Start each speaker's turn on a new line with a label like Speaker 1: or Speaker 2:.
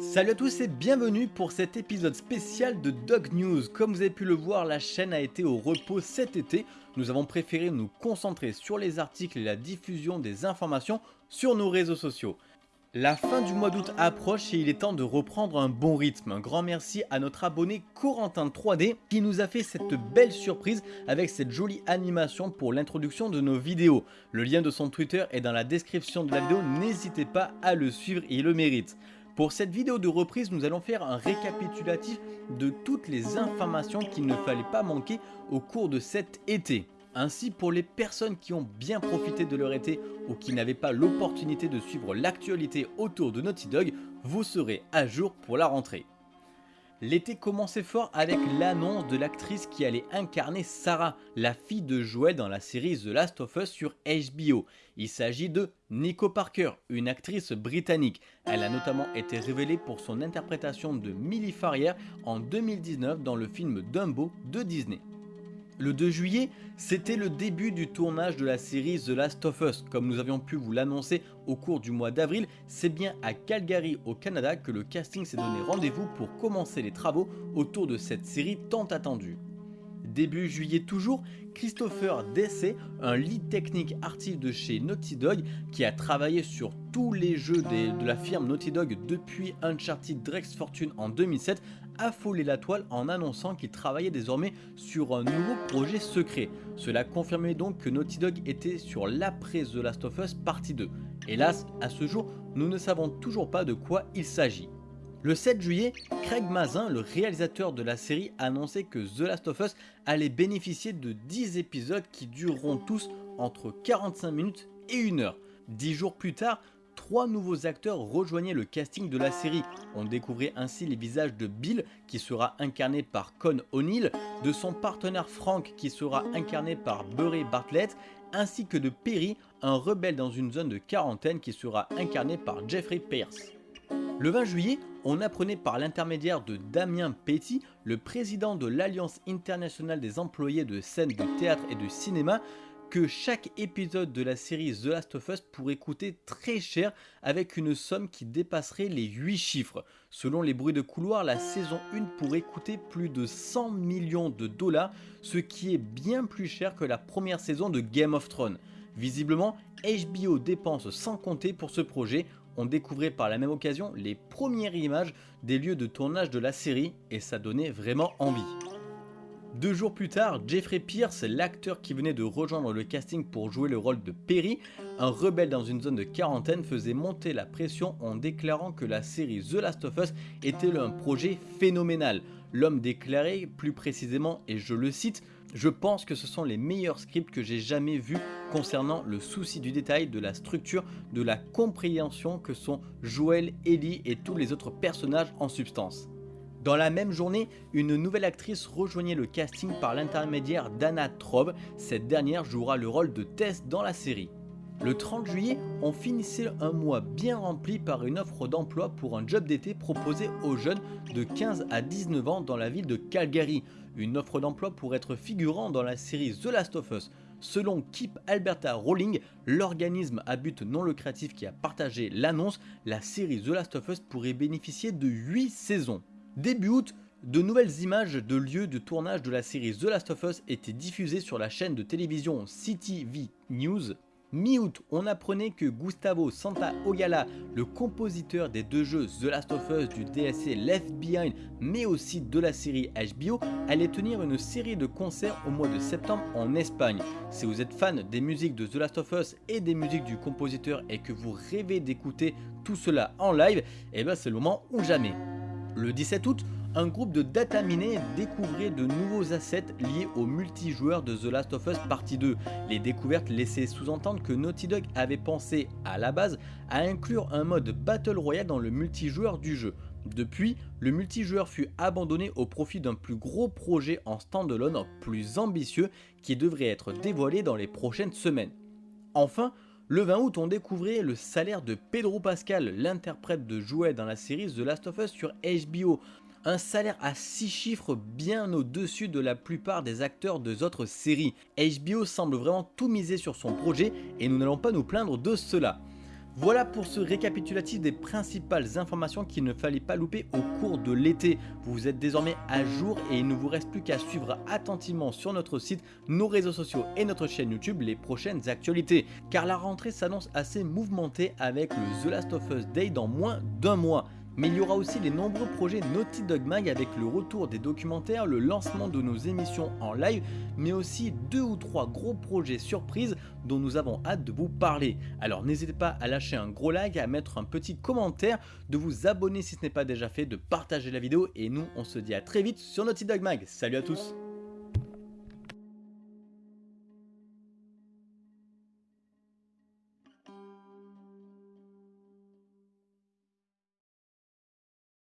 Speaker 1: Salut à tous et bienvenue pour cet épisode spécial de Dog News. Comme vous avez pu le voir, la chaîne a été au repos cet été. Nous avons préféré nous concentrer sur les articles et la diffusion des informations sur nos réseaux sociaux. La fin du mois d'août approche et il est temps de reprendre un bon rythme. Un grand merci à notre abonné Corentin 3D qui nous a fait cette belle surprise avec cette jolie animation pour l'introduction de nos vidéos. Le lien de son Twitter est dans la description de la vidéo, n'hésitez pas à le suivre, il le mérite. Pour cette vidéo de reprise, nous allons faire un récapitulatif de toutes les informations qu'il ne fallait pas manquer au cours de cet été. Ainsi, pour les personnes qui ont bien profité de leur été ou qui n'avaient pas l'opportunité de suivre l'actualité autour de Naughty Dog, vous serez à jour pour la rentrée. L'été commençait fort avec l'annonce de l'actrice qui allait incarner Sarah, la fille de Joël dans la série The Last of Us sur HBO. Il s'agit de Nico Parker, une actrice britannique. Elle a notamment été révélée pour son interprétation de Millie Farrière en 2019 dans le film Dumbo de Disney. Le 2 juillet, c'était le début du tournage de la série The Last of Us. Comme nous avions pu vous l'annoncer au cours du mois d'avril, c'est bien à Calgary au Canada que le casting s'est donné rendez-vous pour commencer les travaux autour de cette série tant attendue. Début juillet toujours, Christopher Dessay, un lead technique artiste de chez Naughty Dog qui a travaillé sur tous les jeux de la firme Naughty Dog depuis Uncharted Drake's Fortune en 2007, affolé la toile en annonçant qu'il travaillait désormais sur un nouveau projet secret. Cela confirmait donc que Naughty Dog était sur l'après The Last of Us partie 2. Hélas, à ce jour, nous ne savons toujours pas de quoi il s'agit. Le 7 juillet, Craig Mazin, le réalisateur de la série, a annoncé que The Last of Us allait bénéficier de 10 épisodes qui dureront tous entre 45 minutes et 1 heure. 10 jours plus tard, trois nouveaux acteurs rejoignaient le casting de la série. On découvrait ainsi les visages de Bill, qui sera incarné par Con O'Neill, de son partenaire Frank, qui sera incarné par Burry Bartlett, ainsi que de Perry, un rebelle dans une zone de quarantaine qui sera incarné par Jeffrey Pierce. Le 20 juillet, on apprenait par l'intermédiaire de Damien Petit, le président de l'Alliance internationale des employés de scène de théâtre et de cinéma, que chaque épisode de la série The Last of Us pourrait coûter très cher avec une somme qui dépasserait les 8 chiffres. Selon les bruits de couloir, la saison 1 pourrait coûter plus de 100 millions de dollars, ce qui est bien plus cher que la première saison de Game of Thrones. Visiblement, HBO dépense sans compter pour ce projet, on découvrait par la même occasion les premières images des lieux de tournage de la série et ça donnait vraiment envie. Deux jours plus tard, Jeffrey Pierce, l'acteur qui venait de rejoindre le casting pour jouer le rôle de Perry, un rebelle dans une zone de quarantaine, faisait monter la pression en déclarant que la série The Last of Us était un projet phénoménal. L'homme déclarait plus précisément, et je le cite, je pense que ce sont les meilleurs scripts que j'ai jamais vus concernant le souci du détail, de la structure, de la compréhension que sont Joel, Ellie et tous les autres personnages en substance. Dans la même journée, une nouvelle actrice rejoignait le casting par l'intermédiaire d'Anna Trobe. Cette dernière jouera le rôle de Tess dans la série. Le 30 juillet, on finissait un mois bien rempli par une offre d'emploi pour un job d'été proposé aux jeunes de 15 à 19 ans dans la ville de Calgary. Une offre d'emploi pour être figurant dans la série The Last of Us. Selon Keep Alberta Rolling, l'organisme à but non lucratif qui a partagé l'annonce, la série The Last of Us pourrait bénéficier de 8 saisons. Début août, de nouvelles images de lieux de tournage de la série The Last of Us étaient diffusées sur la chaîne de télévision CTV News. Mi-août, on apprenait que Gustavo Santaolalla, le compositeur des deux jeux The Last of Us du DLC Left Behind, mais aussi de la série HBO, allait tenir une série de concerts au mois de septembre en Espagne. Si vous êtes fan des musiques de The Last of Us et des musiques du compositeur et que vous rêvez d'écouter tout cela en live, eh ben c'est le moment ou jamais. Le 17 août, un groupe de data minés découvrait de nouveaux assets liés au multijoueur de The Last of Us Partie 2. Les découvertes laissaient sous-entendre que Naughty Dog avait pensé, à la base, à inclure un mode Battle Royale dans le multijoueur du jeu. Depuis, le multijoueur fut abandonné au profit d'un plus gros projet en standalone plus ambitieux qui devrait être dévoilé dans les prochaines semaines. Enfin, le 20 août, on découvrait le salaire de Pedro Pascal, l'interprète de Jouet dans la série The Last of Us sur HBO. Un salaire à 6 chiffres bien au-dessus de la plupart des acteurs de autres séries. HBO semble vraiment tout miser sur son projet et nous n'allons pas nous plaindre de cela. Voilà pour ce récapitulatif des principales informations qu'il ne fallait pas louper au cours de l'été. Vous êtes désormais à jour et il ne vous reste plus qu'à suivre attentivement sur notre site, nos réseaux sociaux et notre chaîne YouTube les prochaines actualités. Car la rentrée s'annonce assez mouvementée avec le The Last of Us Day dans moins d'un mois. Mais il y aura aussi les nombreux projets Naughty Dog Mag avec le retour des documentaires, le lancement de nos émissions en live, mais aussi deux ou trois gros projets surprises dont nous avons hâte de vous parler. Alors n'hésitez pas à lâcher un gros like, à mettre un petit commentaire, de vous abonner si ce n'est pas déjà fait, de partager la vidéo et nous on se dit à très vite sur Naughty Dog Mag. Salut à tous